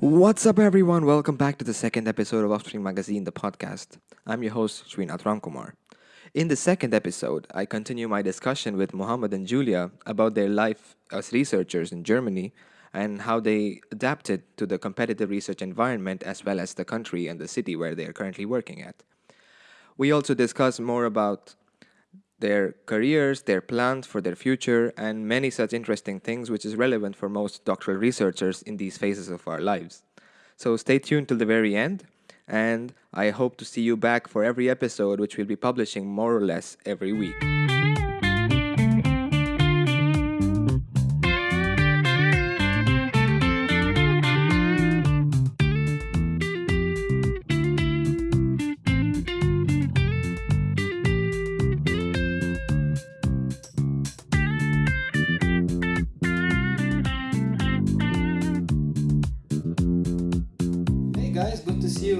What's up, everyone? Welcome back to the second episode of Offspring Magazine, the podcast. I'm your host, Srinath Ramkumar. In the second episode, I continue my discussion with Mohammed and Julia about their life as researchers in Germany and how they adapted to the competitive research environment as well as the country and the city where they are currently working at. We also discuss more about their careers, their plans for their future, and many such interesting things which is relevant for most doctoral researchers in these phases of our lives. So stay tuned till the very end, and I hope to see you back for every episode, which we'll be publishing more or less every week.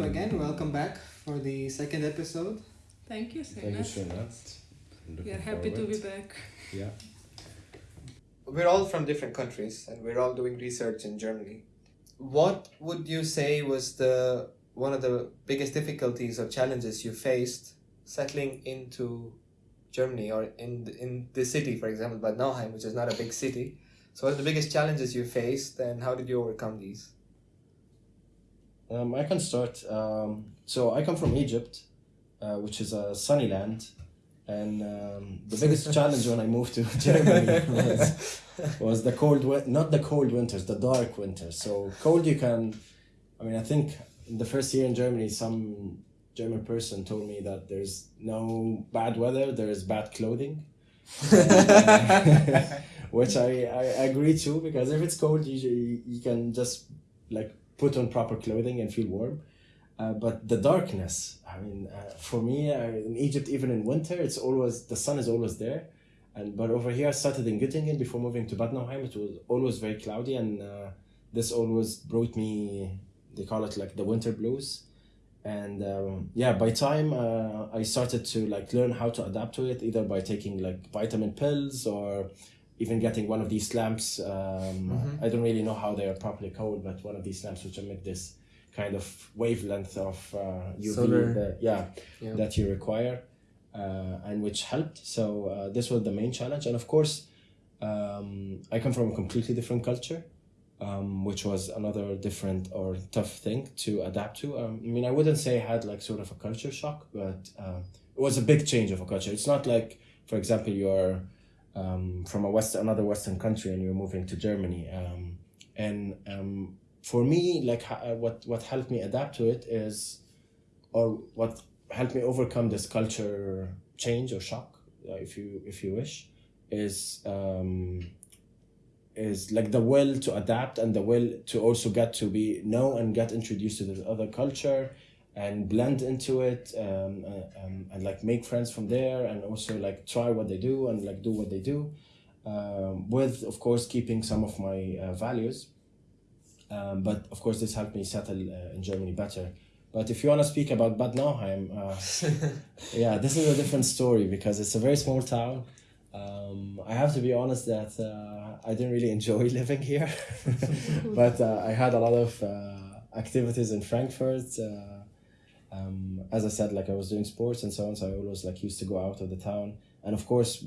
Again. Welcome back for the second episode. Thank you, Thank you, Srinath. Srinath. We are looking happy to be back. Yeah. We're all from different countries and we're all doing research in Germany. What would you say was the one of the biggest difficulties or challenges you faced settling into Germany or in the, in the city, for example, Bad Nauheim, which is not a big city? So, what are the biggest challenges you faced and how did you overcome these? Um, I can start. Um, so I come from Egypt, uh, which is a sunny land, and um, the biggest challenge when I moved to Germany was, was the cold, win- not the cold winters, the dark winters. So cold, you can. I mean, I think in the first year in Germany, some German person told me that there's no bad weather, there is bad clothing. which I, I agree to because if it's cold usually you can just like put on proper clothing and feel warm. Uh, but the darkness i mean uh, for me uh, in egypt even in winter it's always the sun is always there. And but over here i started in göttingen before moving to bad nauheim it was always very cloudy and uh, this always brought me they call it like the winter blues. And um, yeah by time uh, i started to like learn how to adapt to it either by taking like vitamin pills or even getting one of these lamps um, Mhm. i don't really know how they are properly called but one of these lamps which emit this kind of wavelength of uh, uv Solar. that, yeah, Yeah. that you require uh, and which helped so uh, this was the main challenge and of course um, i come from a completely different culture um, which was another different or tough thing to adapt to. Um, I mean, I wouldn't say I had like sort of a culture shock, but um, it was a big change of a culture. It's not like, for example, you're um, from a west another Western country and you're moving to Germany. Um, and um, for me, like uh, what what helped me adapt to it is, or what helped me overcome this culture change or shock, uh, if you if you wish, is. Um, is like the will to adapt and the will to also get to be know and get introduced to this other culture and blend into it um, uh, um, and like make friends from there and also like try what they do and like do what they do um, with of course keeping some of my uh, values. Um, but of course this helped me settle uh, in Germany better. But if you want to speak about Bad Nauheim uh, yeah this is a different story because it's a very small town. Um, I have to be honest that uh, I didn't really enjoy living here, but uh, I had a lot of uh, activities in Frankfurt. Um, as I said, like I was doing sports and so on, so I always like used to go out of the town. And of course,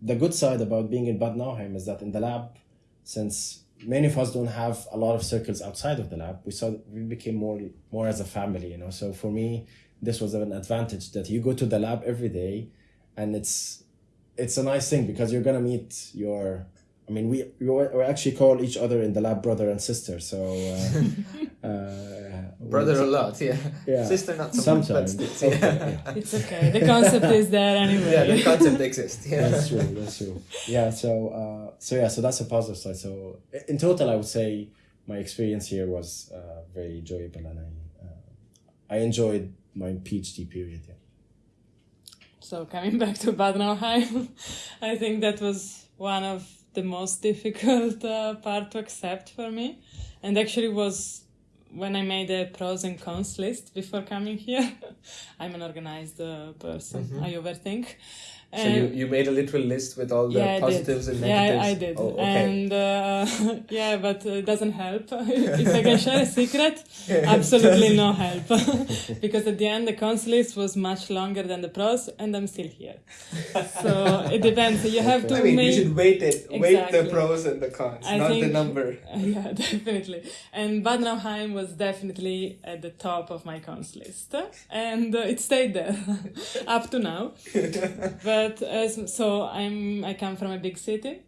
the good side about being in Bad Nauheim is that in the lab, since many of us don't have a lot of circles outside of the lab, we saw we became more more as a family, you know. So for me, this was an advantage that you go to the lab every day, and it's it's a nice thing because you're gonna meet your I mean we we we actually call each other in the lab brother and sister so uh, uh, Brother a lot, yeah. yeah Sister not so much, but sometimes still, okay, yeah. yeah. It's okay. The concept is there anyway. yeah, the concept exists. Yeah. that's true that's true yeah so uh, so yeah so that's a positive side so in total I would say my experience here was uh, very enjoyable and I uh, I enjoyed my PhD period yeah. So coming back to Bad Nauheim, I think that was one of the most difficult uh, part to accept for me, and actually was when I made a pros and cons list before coming here. I'm an organized uh, person. Mhm. I overthink, So you, you made a literal list with all the yeah, positives and negatives. Yeah, I, did. Oh, okay. And uh, yeah, but it doesn't help. if I can share a secret, absolutely no help. because at the end, the cons list was much longer than the pros, and I'm still here. So it depends. You have to I mean, make. you should weight it. Exactly. Weight the pros and the cons, I not the number. Yeah, definitely. And Bad Nauheim was definitely at the top of my cons list, and uh, it stayed there up to now. But as so, I'm I come from a big city,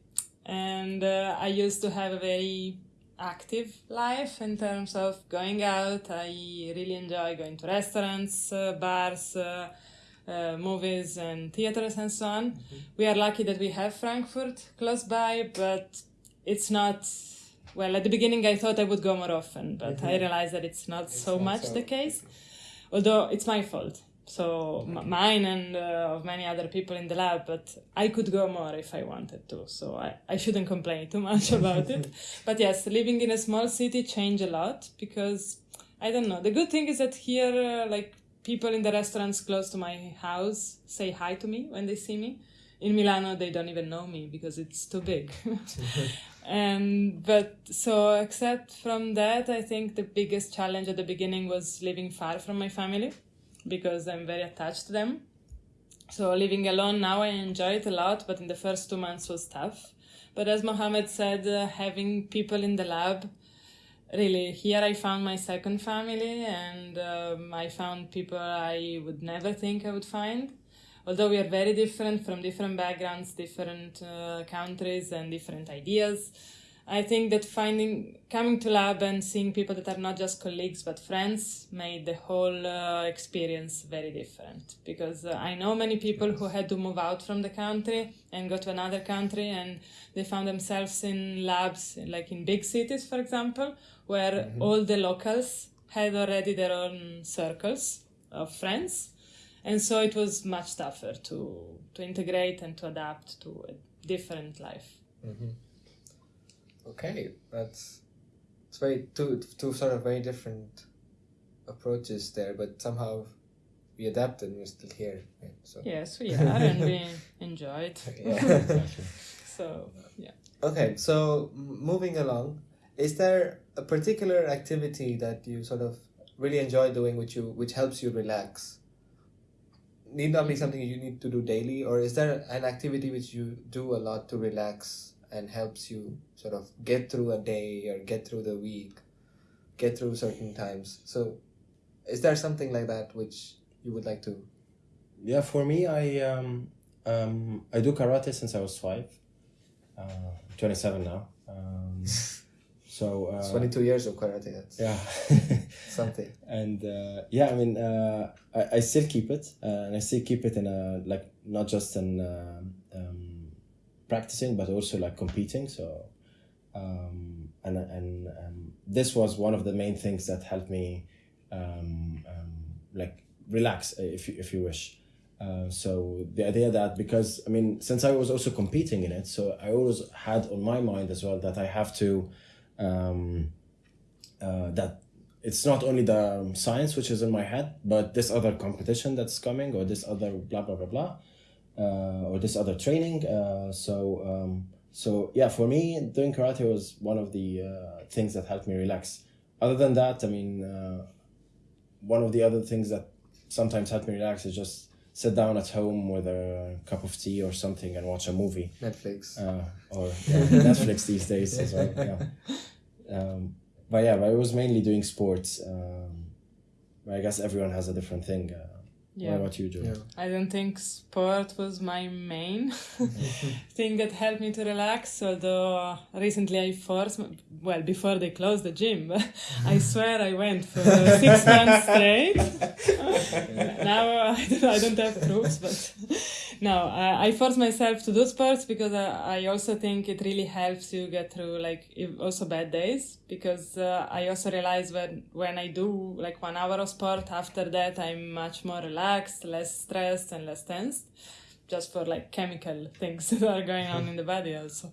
and uh, I used to have a very active life in terms of going out. I really enjoy going to restaurants, uh, bars. Uh, uh, movies and theaters and so on. We are lucky that we have Frankfurt close by, but it's not well at the beginning i thought i would go more often but i realized that it's not so not much so- the case although it's my fault so m- mine and uh, of many other people in the lab but i could go more if i wanted to so i, I shouldn't complain too much about it. But yes living in a small city changed a lot because i don't know the good thing is that here uh, like people in the restaurants close to my house say hi to me when they see me. In milano they don't even know me because it's too big. And but so except from that i think the biggest challenge at the beginning was living far from my family because i'm very attached to them. So living alone now i enjoy it a lot but in the first two months was tough. But as mohammed said uh, having people in the lab really here i found my second family and um, i found people i would never think i would find. Although we are very different from different backgrounds, different uh, countries, and different ideas, I think that finding coming to lab and seeing people that are not just colleagues but friends made the whole uh, experience very different. Because uh, I know many people who had to move out from the country and go to another country, and they found themselves in labs, like in big cities, for example, where all the locals had already their own circles of friends. And so it was much tougher to to integrate and to adapt to a different life Okay, that's it's very two two sort of very different approaches there, but somehow we adapted and we're still here. Right? So yes we are and we enjoyed. it yeah. so yeah okay, so moving along, is there a particular activity that you sort of really enjoy doing, which you which helps you relax? Need not be mm. something you need to do daily, or is there an activity which you do a lot to relax and helps you sort of get through a day or get through the week, get through certain times? So, is there something like that which you would like to? Yeah, for me, I um, um, I do karate since I was five. Uh, 27 now. Um, so uh, Twenty two years of karate. That's yeah. something. and uh, yeah, I mean, uh, I, I still keep it, uh, and I still keep it in a like not just in practicing, but also like competing. So, um, and and um, this was one of the main things that helped me, um, um, like relax, uh, if you, if you wish. Uh, so the idea that because I mean, since I was also competing in it, so I always had on my mind as well that I have to. Um, uh, that it's not only the um, science which is in my head, but this other competition that's coming, or this other blah blah blah blah, or this other training. Uh, so um, so yeah, for me, doing karate was one of the uh, things that helped me relax. Other than that, I mean, uh, one of the other things that sometimes helped me relax is just sit down at home with a cup of tea or something and watch a movie Netflix. uh, or yeah, Netflix these days as well. Yeah. Um, but yeah, but I was mainly doing sports. Um, I guess everyone has a different thing. Uh, yeah What about you, Joe? Yeah. i don't think sport was my main thing that helped me to relax although recently i forced well before they closed the gym i swear i went for six months straight now I don't, I don't have proofs, but no, I, I force myself to do sports because I, I also think it really helps you get through like also bad days because uh, I also realize when when I do like one hour of sport after that I'm much more relaxed, less stressed and less tensed, just for like chemical things that are going on in the body also.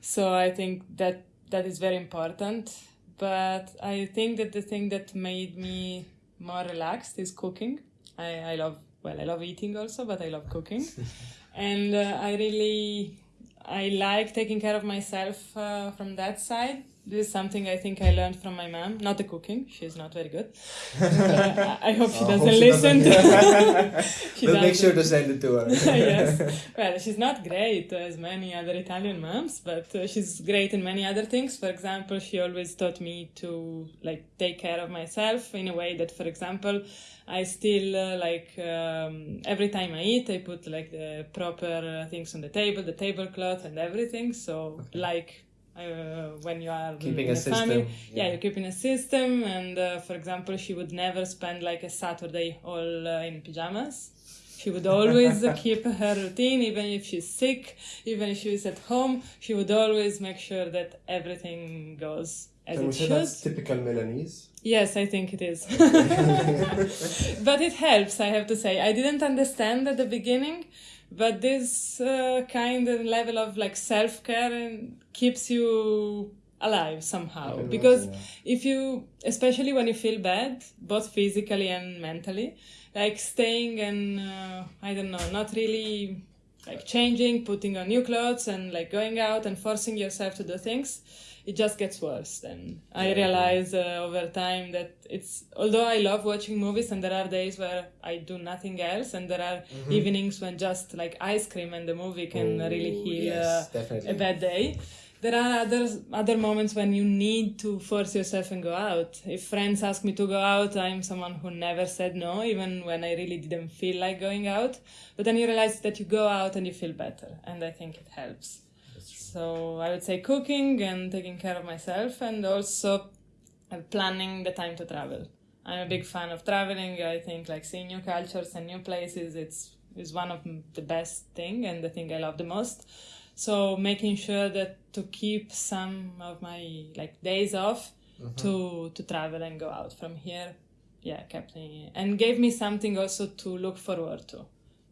So I think that that is very important. But I think that the thing that made me more relaxed is cooking. I, I love well, I love eating also, but I love cooking. and uh, I really I like taking care of myself uh, from that side. This is something I think I learned from my mom. Not the cooking; she's not very good. Uh, I hope she Oh, doesn't hope she listen. doesn't. She we'll make doesn't. sure to send it to her. yes. Well, she's not great as many other Italian moms, but uh, she's great in many other things. For example, she always taught me to like take care of myself in a way that, for example, I still uh, like um, every time I eat, I put like the proper uh, things on the table, the tablecloth and everything. So like. Uh, when you are Keeping in a system. family, yeah, you're keeping a system. And uh, for example, she would never spend like a Saturday all uh, in pajamas. She would always keep her routine, even if she's sick, even if she's at home. She would always make sure that everything goes as Can we it say should. that's typical Milanese? Yes, I think it is. but it helps, I have to say. I didn't understand at the beginning, but this uh, kind of level of like self care and keeps you alive somehow. can Because imagine, if you, especially when you feel bad, both physically and mentally, like staying and uh, I don't know, not really like changing, putting on new clothes, and like going out and forcing yourself to do things, it just gets worse. Then I realize uh, over time that it's although I love watching movies, and there are days where I do nothing else, and there are evenings when just like ice cream and the movie can Oh, really heal yes, uh, a bad day. There are other other moments when you need to force yourself and go out. If friends ask me to go out, I'm someone who never said no, even when I really didn't feel like going out. But then you realize that you go out and you feel better, and I think it helps. So I would say cooking and taking care of myself, and also uh, planning the time to travel. I'm a big fan of traveling. I think like seeing new cultures and new places, it's is one of the best thing and the thing I love the most. So making sure that to keep some of my like days off to to travel and go out from here, yeah, kept me and gave me something also to look forward to,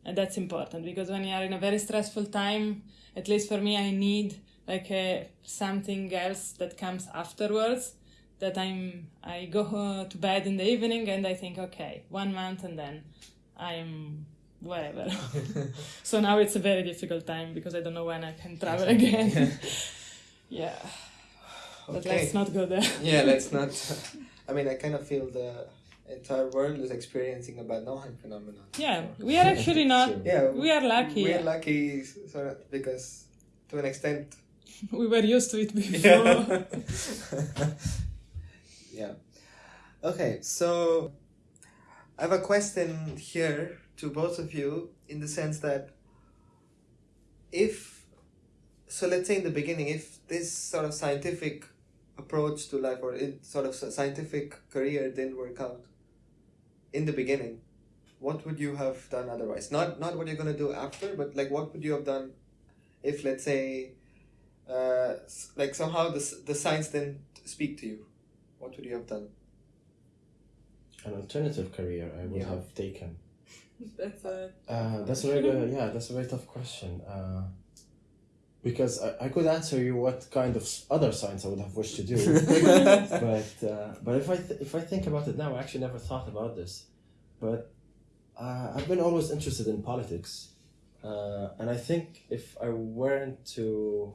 and that's important because when you are in a very stressful time, at least for me, I need like a something else that comes afterwards. That I'm I go to bed in the evening and I think okay one month and then I'm wherever. so now it's a very difficult time because I don't know when I can travel again. yeah, but Okay. let's not go there. yeah, let's not. I mean, I kind of feel the entire world is experiencing a bad Nauheim phenomenon. Yeah, we are actually not. Yeah, We are lucky. We're lucky, sort of, because to an extent. We were used to it before. yeah. Okay, so I have a question here to both of you in the sense that if, so let's say in the beginning, if this sort of scientific approach to life or in sort of scientific career didn't work out in the beginning, what would you have done otherwise? Not not what you're gonna do after, but like what would you have done if, let's say, uh, like somehow the the science didn't speak to you? What would you have done? An alternative career I would Yeah. have taken. That's a Uh, that's a very good, yeah, that's a very tough question. Uh, because I, I could answer you what kind of other science I would have wished to do, but uh, but if I th- if I think about it now, I actually never thought about this. But uh, I've been always interested in politics, uh, and I think if I weren't to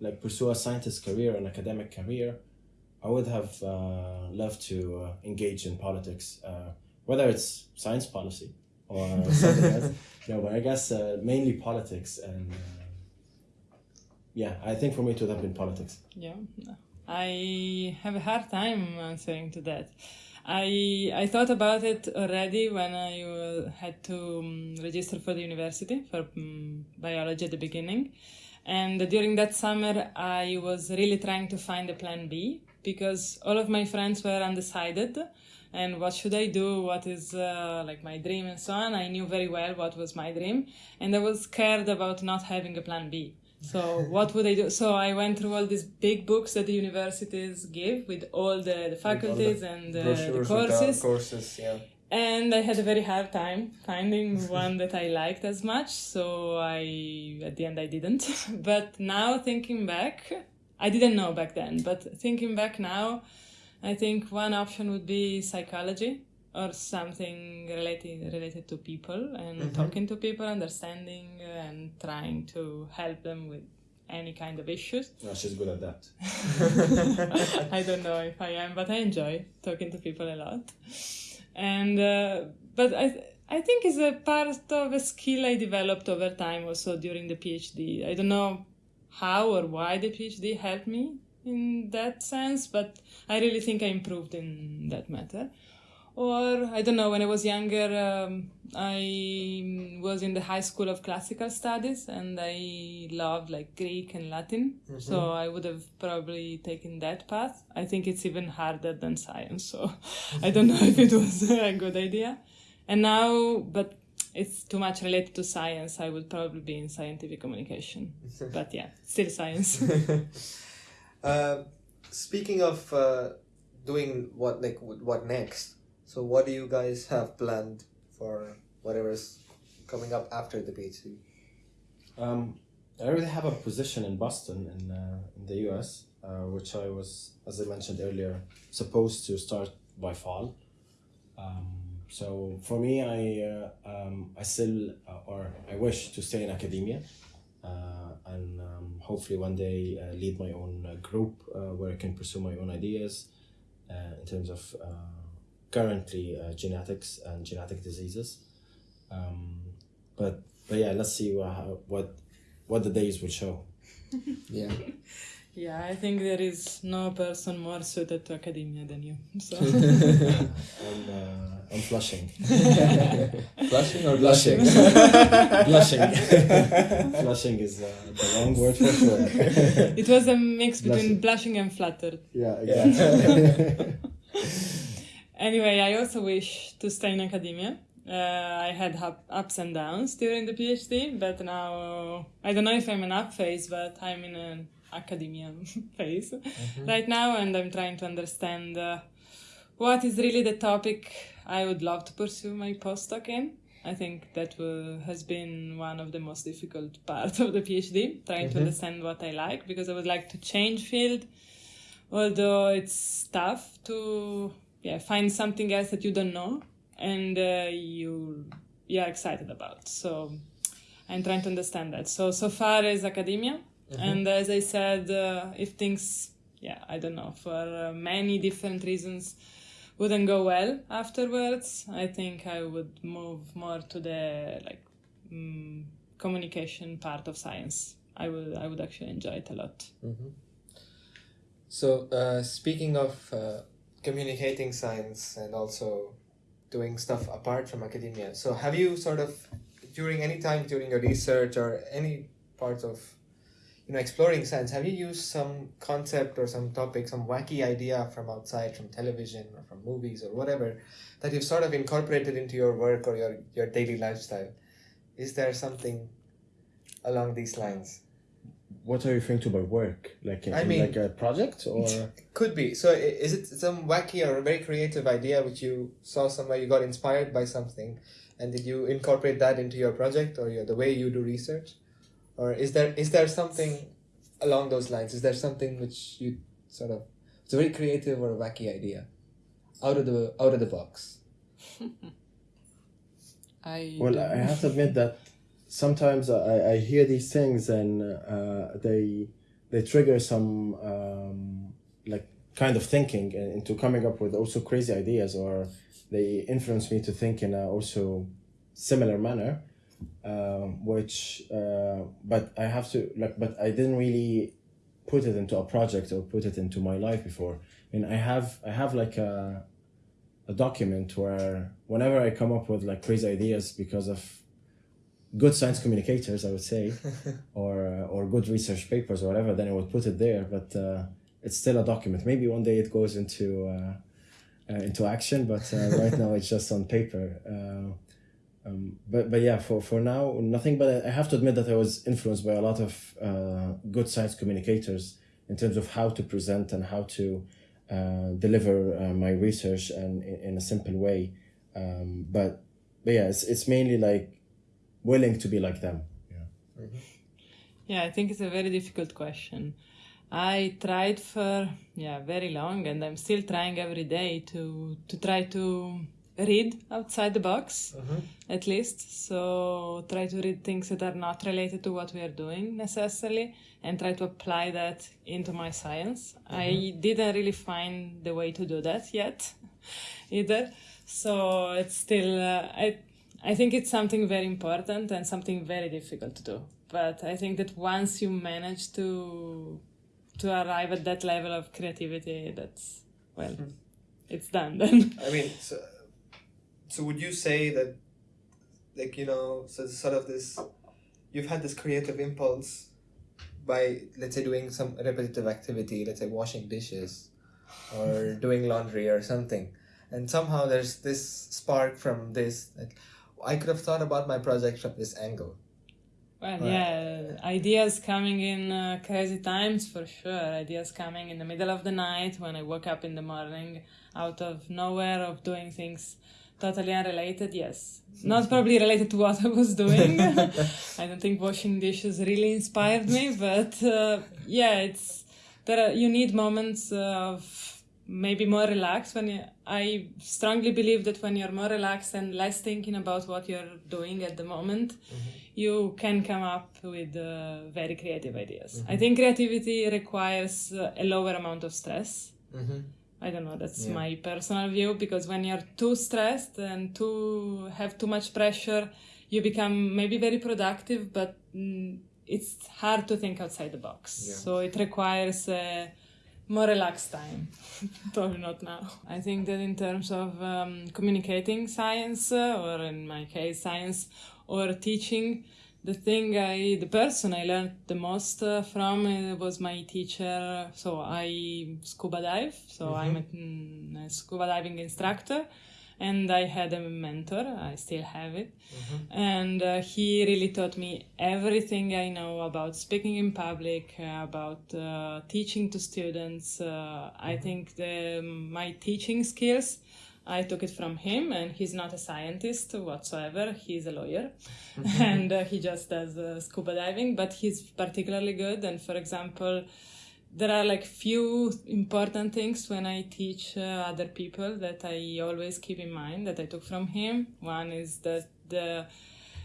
like pursue a scientist career, an academic career, I would have uh, loved to uh, engage in politics, uh, whether it's science policy or something else. No, but I guess uh, mainly politics and. Yeah, I think for me it would have been politics. Yeah, I have a hard time answering to that. I I thought about it already when I had to um, register for the university for um, biology at the beginning, and during that summer I was really trying to find a plan B because all of my friends were undecided. And what should I do? What is uh, like my dream and so on? I knew very well what was my dream, and I was scared about not having a plan B. So what would I do? So I went through all these big books that the universities give with all the, the faculties and uh, the courses. courses, yeah. And I had a very hard time finding one that I liked as much. So I, at the end, I didn't. but now thinking back, I didn't know back then, but thinking back now, I think one option would be psychology or something related related to people and Mhm. talking to people, understanding and trying to help them with any kind of issues. No, she's good at that. I don't know if I am, but I enjoy talking to people a lot. And uh, but I I think it's a part of a skill I developed over time also during the PhD. I don't know how or why the PhD helped me in that sense, but I really think I improved in that matter. Or I don't know, when I was younger, um, I was in the high school of classical studies and I loved like Greek and Latin. So I would have probably taken that path. I think it's even harder than science. So I don't know if it was a good idea. And now, but it's too much related to science. I would probably be in scientific communication. But yeah, still science. Uh, speaking of uh, doing what like what next? So what do you guys have planned for whatever's coming up after the PhD? Um, I already have a position in Boston in, uh, in the US, uh, which I was, as I mentioned earlier, supposed to start by fall. Um, so for me, I uh, um, I still uh, or I wish to stay in academia, uh, and um, hopefully one day uh, lead my own group where I can pursue my own ideas in terms of currently uh, genetics and genetic diseases. Um, but but yeah, let's see what what what the days will show. Yeah. yeah, I think there is no person more suited to academia than you. So I'm uh, I'm flushing, Flushing or blushing, blushing. flushing is uh, the wrong word for sure. it was a mix between Blushing. blushing and fluttered. Yeah, exactly. Anyway, I also wish to stay in academia. Uh, I had up, ups and downs during the PhD, but now I don't know if I'm in an up phase, but I'm in an academia phase right now, and I'm trying to understand uh, what is really the topic I would love to pursue my postdoc in. I think that will, has been one of the most difficult parts of the PhD, trying to Mhm. understand what I like, because I would like to change field, although it's tough to yeah find something else that you don't know and uh, you you're excited about. So I'm trying to understand that. So so far as academia, and as I said, uh, if things yeah I don't know for uh, many different reasons wouldn't go well afterwards, I think I would move more to the like mm, communication part of science. I would I would actually enjoy it a lot. Mm-hmm. So, uh, speaking of uh, communicating science and also doing stuff apart from academia, so have you sort of, during any time during your research or any part of, you know, exploring science, have you used some concept or some topic, some wacky idea from outside, from television or from movies or whatever, that you've sort of incorporated into your work or your, your daily lifestyle? Is there something along these lines? What are you referring to by work? Like I mean- like a project or? Could be. So is it some wacky or very creative idea which you saw somewhere, you got inspired by something, and did you incorporate that into your project or your, the way you do research? Or is there is there something along those lines? Is there something which you sort of it's a very creative or a wacky idea? Out of the out of the box. I Well, I have to admit that sometimes I, I hear these things and uh, they they trigger some um, like kind of thinking into coming up with also crazy ideas or they influence me to think in a also similar manner um, which uh, but I have to like but I didn't really put it into a project or put it into my life before. I mean I have I have like a a document where whenever I come up with like crazy ideas because of good science communicators, I would say, or uh, or good research papers or whatever, then I would put it there. But uh, it's still a document. Maybe one day it goes into uh, uh, into action, but uh, right now it's just on paper. Uh, um, but but yeah, for for now nothing. But I have to admit that I was influenced by a lot of uh, good science communicators in terms of how to present and how to uh, deliver uh, my research and in, in a simple way. Um, but but yeah, it's it's mainly like willing to be like them. Yeah. Yeah, I think it's a very difficult question. I tried for yeah very long, and I'm still trying every day to to try to read outside the box Mm-hmm. at least so try to read things that are not related to what we are doing necessarily and try to apply that into my science i didn't really find the way to do that yet either so it's still uh, i i think it's something very important and something very difficult to do but i think that once you manage to to arrive at that level of creativity that's well hmm. it's done then I mean, so, so would you say that, like you know, so sort of this, you've had this creative impulse by let's say doing some repetitive activity, let's say washing dishes, or doing laundry or something, and somehow there's this spark from this. Like, I could have thought about my project from this angle. Well, Right. yeah, ideas coming in uh, crazy times for sure. Ideas coming in the middle of the night when I woke up in the morning out of nowhere of doing things totally unrelated. Yes, not probably related to what I was doing. I don't think washing dishes really inspired me, but uh, yeah, it's there. Are, you need moments of maybe more relaxed when you, I strongly believe that when you're more relaxed and less thinking about what you're doing at the moment, you can come up with uh, very creative ideas. I think creativity requires uh, a lower amount of stress. Mm-hmm. I don't know, that's Yeah. my personal view because when you're too stressed and too have too much pressure, you become maybe very productive, but mm, it's hard to think outside the box. Yeah. So it requires a more relaxed time. Probably not now. I think that in terms of um, communicating science, uh, or in my case, science or teaching, the thing I, the person I learned the most uh, from uh, was my teacher. So I scuba dive. So I'm a, mm, a scuba diving instructor, and I had a mentor. I still have it, and uh, he really taught me everything I know about speaking in public, uh, about uh, teaching to students. Uh, I think the my teaching skills. I took it from him, and he's not a scientist whatsoever. He's a lawyer, and uh, he just does uh, scuba diving. But he's particularly good. And for example, there are like few important things when I teach uh, other people that I always keep in mind that I took from him. One is that the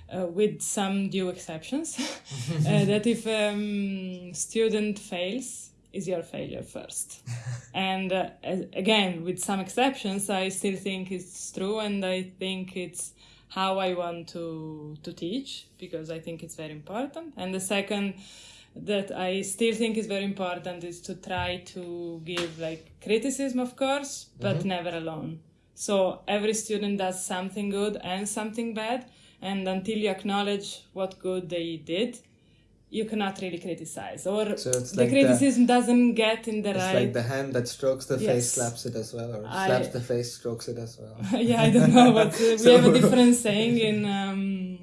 uh, with some due exceptions, uh, that if um, student fails, is your failure first. and uh, again, with some exceptions, I still think it's true, and I think it's how I want to to teach because I think it's very important. And the second that I still think is very important is to try to give like criticism, of course, but mm-hmm. never alone. So every student does something good and something bad, and until you acknowledge what good they did, you cannot really criticize. Or So it's the like the- criticism doesn't get in the right. It's right. like the hand that strokes the face slaps it as well, or I- slaps the face, strokes it as well. yeah, I don't know, but uh, we So- have a different saying in um,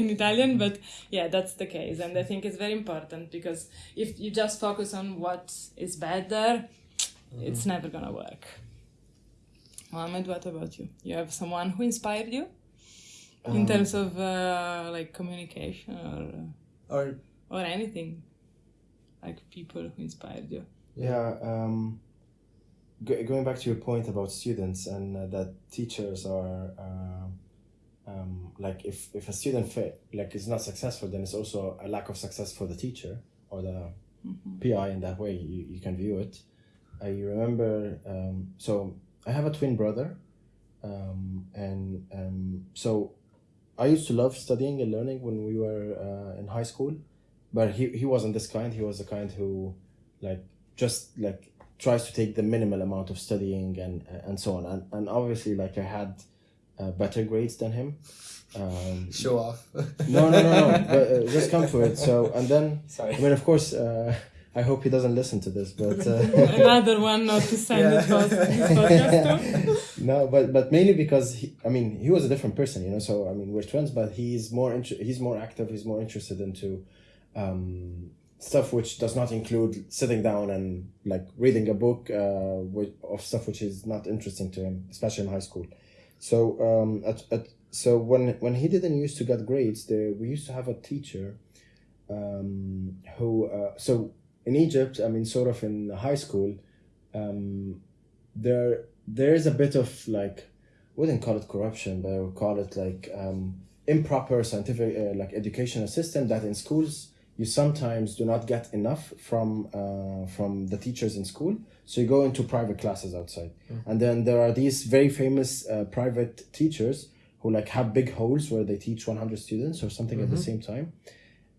in Italian. But yeah, that's the case, and I think it's very important because if you just focus on what is bad there, it's never gonna work. Mohammed, what about you? You have someone who inspired you in Um, terms of uh, like communication or Or or anything, like people who inspired you. Yeah, um, go- going back to your point about students and uh, that teachers are uh, um, like if, if a student fa- like is not successful, then it's also a lack of success for the teacher or the PI in that way you, you can view it. I remember um, so I have a twin brother, um, and um, so I used to love studying and learning when we were uh, in high school, but he, he wasn't this kind. He was the kind who like just like tries to take the minimal amount of studying and and so on and, and obviously like i had uh, better grades than him um, show off. no no no no but uh, just come to it so and then Sorry. i mean of course uh, i hope he doesn't listen to this but uh, Another one not to send Yeah. it post, this podcast to. no but but mainly because he i mean he was a different person you know so i mean we're twins but he's more inter- he's more active he's more interested into um, stuff which does not include sitting down and like reading a book uh, with, of stuff which is not interesting to him especially in high school. So um at, at so when when he didn't used to get grades there we used to have a teacher um who uh, so in egypt i mean sort of in high school um there there is a bit of like wouldn't call it corruption, but I would call it like um, improper scientific uh, like educational system that in schools you sometimes do not get enough from uh, from the teachers in school. So you go into private classes outside. And then there are these very famous uh, private teachers who like have big halls where they teach 100 students or something at the same time.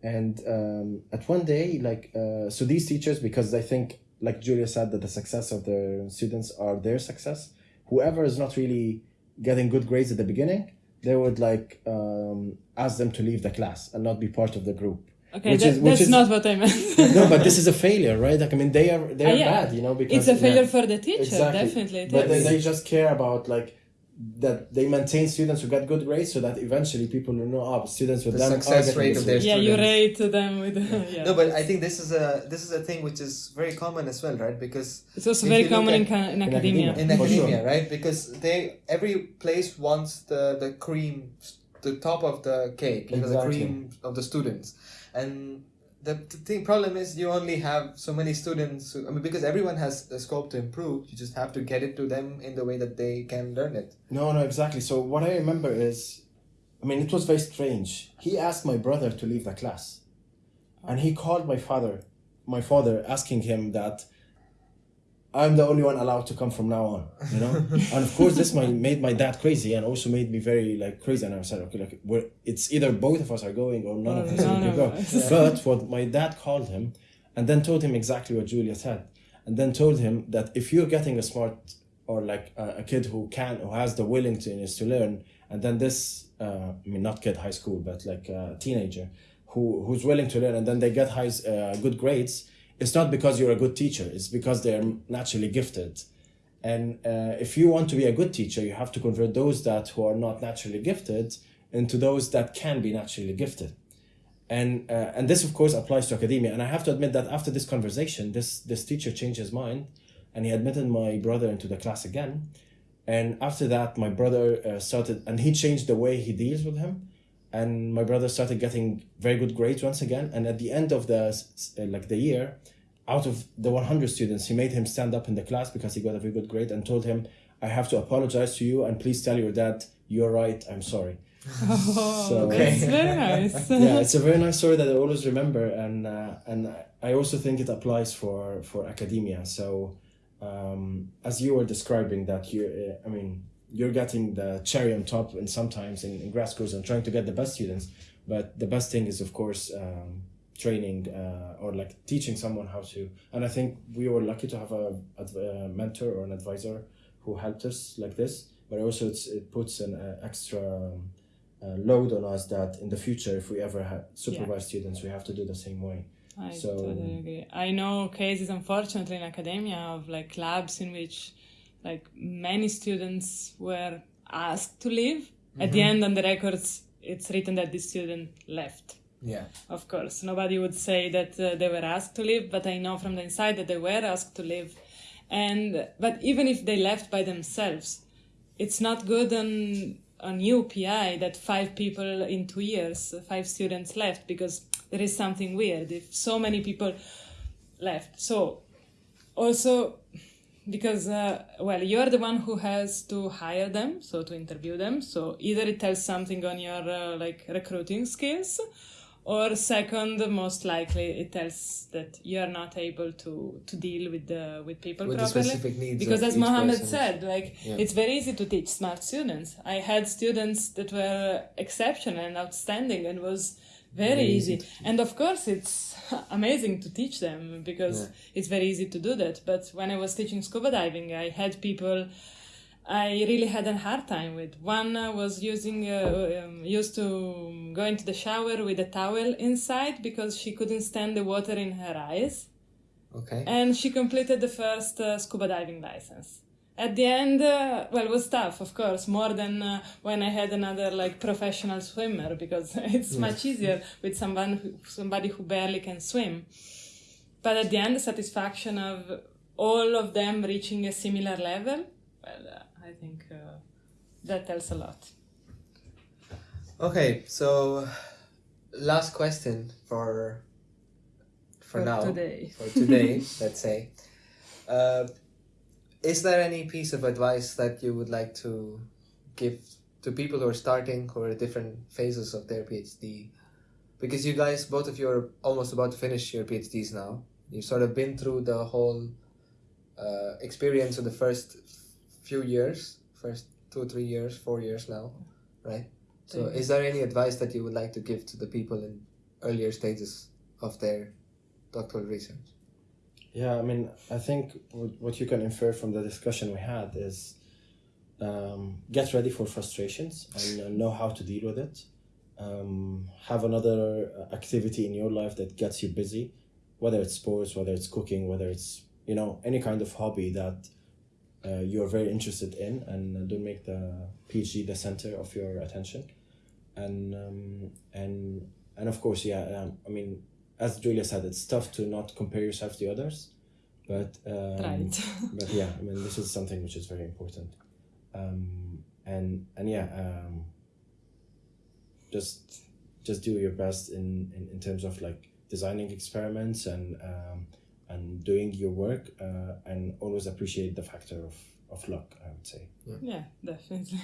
And um, at one day like uh, so these teachers because they think like julia said that the success of their students are their success whoever is not really getting good grades at the beginning they would like um, ask them to leave the class and not be part of the group Okay, Which that, is- which that's is- not what I meant. no but this is a failure right like i mean they are they're Ah, yeah. bad you know because it's a failure yeah. for the teacher, Exactly. definitely. but they, they just care about like that they maintain students who get good grades so that eventually people will know oh students with The them are success rate of their grade. yeah, you rate them with. yeah. No, but I think this is a this is a thing which is very common as well, right? Because it's also very you look common in, ca- in in academia. academia. in For sure. academia, right? Because they every place wants the the cream, the top of the cake, you know, the cream of the students, and the, thing problem is you only have so many students. Who, I mean, because everyone has a scope to improve, you just have to get it to them in the way that they can learn it. No, no, exactly. So what I remember is, I mean, it was very strange. He asked my brother to leave the class, and he called my father, my father, asking him that I'm the only one allowed to come from now on. You know, and of course this my, made my dad crazy, and also made me very like crazy. And I said, okay, like we're, it's either both of us are going or none of us none going. of go. But what my dad called him, and then told him exactly what Julia said, and then told him that if you're getting a smart or like a, a kid who can who has the willingness to learn and then this uh, i mean not kid high school but like a teenager who who's willing to learn and then they get high uh, good grades it's not because you're a good teacher it's because they're naturally gifted. And uh, if you want to be a good teacher you have to convert those that who are not naturally gifted into those that can be naturally gifted. And uh, and this of course applies to academia. And i have to admit that after this conversation this this teacher changed his mind and he admitted my brother into the class again. And after that my brother uh, started and he changed the way he deals with him and my brother started getting very good grades once again and at the end of the uh, like the year out of the 100 students he made him stand up in the class because he got a very good grade and told him i have to apologize to you and please tell your dad you're right i'm sorry Oh, So- that's very nice. yeah, it's a very nice story that I always remember, and uh, and I also think it applies for for academia. So, um, as you were describing that, you, uh, I mean, you're getting the cherry on top, and sometimes in, in grad schools and trying to get the best students. But the best thing is, of course, um, training uh, or like teaching someone how to. And I think we were lucky to have a, a mentor or an advisor who helped us like this. But also, it's, it puts an uh, extra. Um, uh, load on us that in the future, if we ever ha- supervise students, we have to do the same way. I So- totally agree. I know cases, unfortunately, in academia of like labs in which like many students were asked to leave. At the end, on the records, it's written that the student left. Yeah. Of course, nobody would say that uh, they were asked to leave, but I know from the inside that they were asked to leave. And but even if they left by themselves, it's not good on on your PI that five people in two years, five students left because there is something weird if so many people left. So also because uh, well you're the one who has to hire them so to interview them. So either it tells something on your uh, like recruiting skills or second most likely it tells that you're not able to to deal with the with people With properly. because as mohammed said like Yeah. it's very easy to teach smart students. I had students that were exceptional and outstanding and was very, easy. easy and of course it's amazing to teach them because Yeah. it's very easy to do that but when i was teaching scuba diving i had people I really had a hard time with. One uh, was using uh, um, used to go into the shower with a towel inside because she couldn't stand the water in her eyes, Okay. and she completed the first uh, scuba diving license. At the end, uh, well, it was tough, of course, more than uh, when I had another like professional swimmer because it's much easier with someone who, somebody who barely can swim. But at the end, the satisfaction of all of them reaching a similar level, well, uh, I think uh, that tells a lot. Okay, so last question for for, For now today. for today, let's say. Is there any piece of advice that you would like to give to people who are starting or are different phases of their PhD? Because you guys, both of you are almost about to finish your PhDs now. You've sort of been through the whole uh, experience of the first few years, first two, three years, four years now, right? So, is there any advice that you would like to give to the people in earlier stages of their doctoral research? Yeah, I mean, I think what, you can infer from the discussion we had is um, get ready for frustrations and uh, know how to deal with it. Um, have another uh, activity in your life that gets you busy, whether it's sports, whether it's cooking, whether it's you know any kind of hobby that uh, you're very interested in, and uh, don't make the PhD the center of your attention. And um, and and of course, yeah, um, I mean, as Julia said, it's tough to not compare yourself to others, but um, right. but yeah, I mean, this is something which is very important, um, and and yeah, um, just just do your best in, in, in terms of like designing experiments and um, and doing your work, uh, and always appreciate the factor of, of luck. I would say. Yeah, definitely.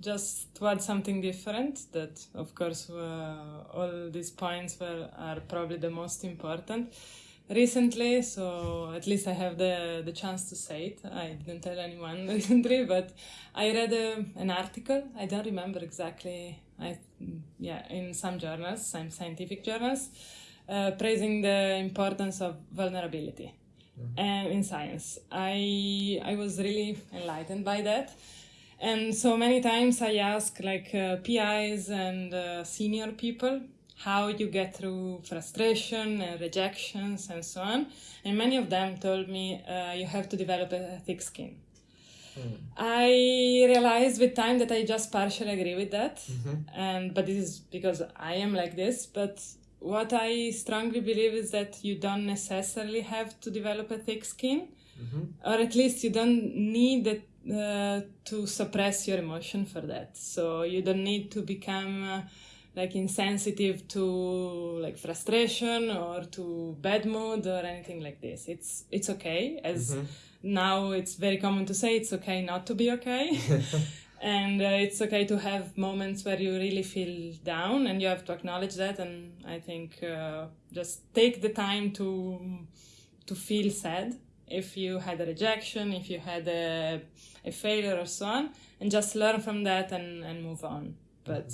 Just to add something different, that of course uh, all these points were are probably the most important. Recently, so at least I have the the chance to say it. I didn't tell anyone recently, but I read a, an article. I don't remember exactly. I yeah, in some journals, some scientific journals, uh, praising the importance of vulnerability and in science. I I was really enlightened by that. And so many times I ask like uh, PIs and uh, senior people how you get through frustration and rejections and so on. And many of them told me uh, you have to develop a thick skin. I realized with time that I just partially agree with that, and but this is because I am like this. But what I strongly believe is that you don't necessarily have to develop a thick skin, or at least you don't need it, uh, to suppress your emotion for that. So you don't need to become uh, like insensitive to like frustration or to bad mood or anything like this. It's it's okay as now it's very common to say it's okay not to be okay. and uh, it's okay to have moments where you really feel down and you have to acknowledge that and i think uh, just take the time to to feel sad if you had a rejection if you had a, a failure or so on and just learn from that and, and move on but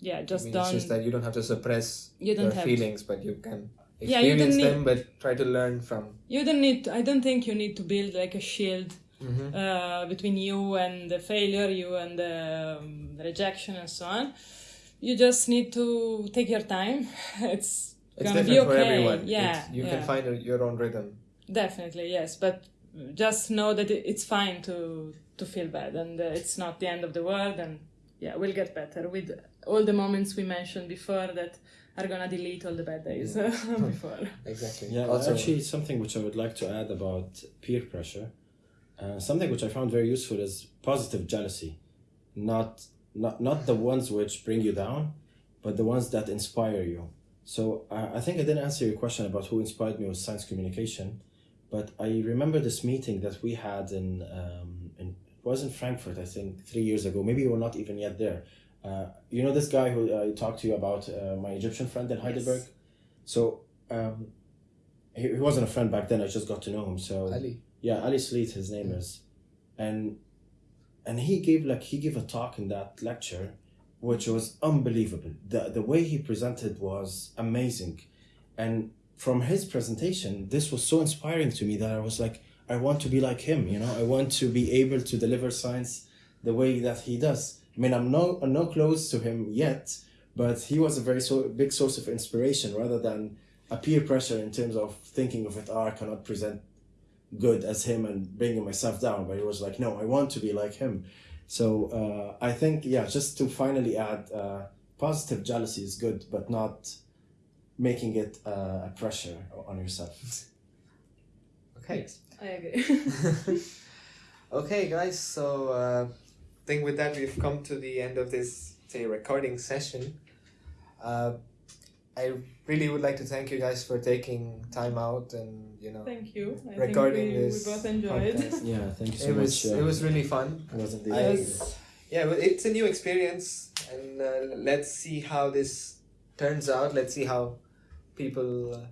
yeah just I mean, don't it's just that you don't have to suppress You don't your have feelings, but you can Yeah, you experience don't need- them, but try to learn from. you don't need to, i don't think you need to build like a shield Mm-hmm. uh, between you and the failure, you and the um, rejection, and so on. You just need to take your time. It's, It's gonna different be okay. for everyone. Yeah, It's- you yeah. can find a, your own rhythm. Definitely yes, but just know that it's fine to to feel bad, and uh, it's not the end of the world. And yeah, we'll get better with all the moments we mentioned before that are gonna delete all the bad days uh, before. Exactly. Yeah, Also, actually, something which I would like to add about peer pressure, uh, something which I found very useful is positive jealousy, not not not the ones which bring you down, but the ones that inspire you. So uh, I think I didn't answer your question about who inspired me with science communication, but I remember this meeting that we had in um, in it was in Frankfurt I think three years ago. Maybe you were not even yet there. Uh, you know this guy who I talked to you about, uh, my Egyptian friend in Heidelberg. So um, he, he wasn't a friend back then. I just got to know him. So Ali. yeah, Ali Sleet, his name is, and and he gave like he gave a talk in that lecture, which was unbelievable. the The way he presented was amazing, and from his presentation, this was so inspiring to me that I was like, I want to be like him. You know, I want to be able to deliver science the way that he does. I mean, I'm no I'm no close to him yet, but he was a very so big source of inspiration rather than a peer pressure in terms of thinking of it. Oh, I cannot present good as him and bringing myself down. But he was like, no, I want to be like him. So uh, I think yeah, just to finally add, uh, positive jealousy is good, but not making it uh, a pressure on yourself. Okay. Yes, I agree. okay, guys. So uh, I think with that we've come to the end of this say recording session. Uh, I really would like to thank you guys for taking time out and you know Thank you. I Recording think we, this we both enjoyed. podcast. Yeah, thank you so it was much. uh, it was really fun. it was indeed. I- Yes. yeah, well, it's a new experience, and uh, let's see how this turns out. Let's see how people uh,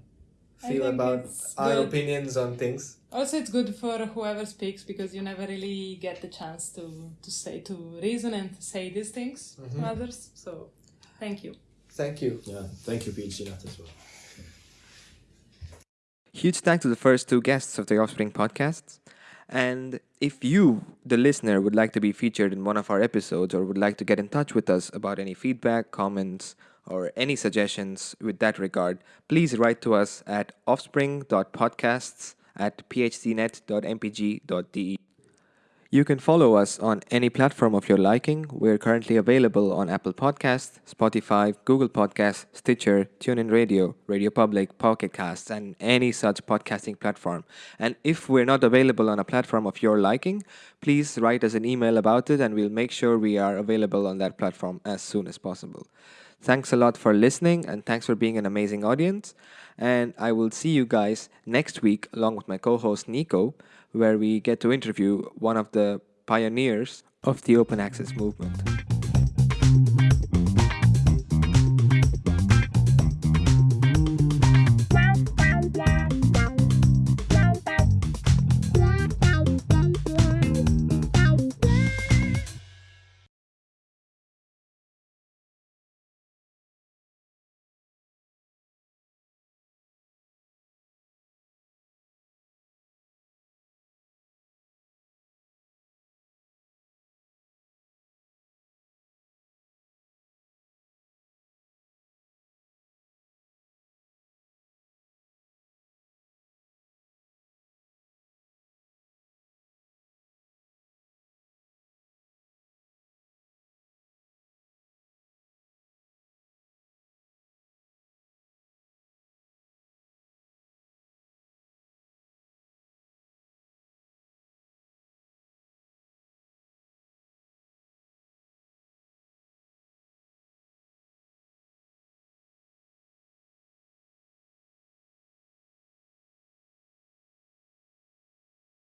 feel about our good. opinions on things. Also, it's good for whoever speaks because you never really get the chance to to say to reason and to say these things Mhm. to others. So, thank you. Thank you. Yeah, thank you, PhDnet, as well. Huge thanks to the first two guests of the Offspring podcasts. And if you, the listener, would like to be featured in one of our episodes or would like to get in touch with us about any feedback, comments, or any suggestions with that regard, please write to us at offspring.podcasts at phdnet.mpg.de. You can follow us on any platform of your liking. We're currently available on Apple Podcasts, Spotify, Google Podcasts, Stitcher, TuneIn Radio, Radio Public, Pocket Casts, and any such podcasting platform. And if we're not available on a platform of your liking, please write us an email about it and we'll make sure we are available on that platform as soon as possible. Thanks a lot for listening and thanks for being an amazing audience. And I will see you guys next week along with my co host Nico, where we get to interview one of the pioneers of the open access movement.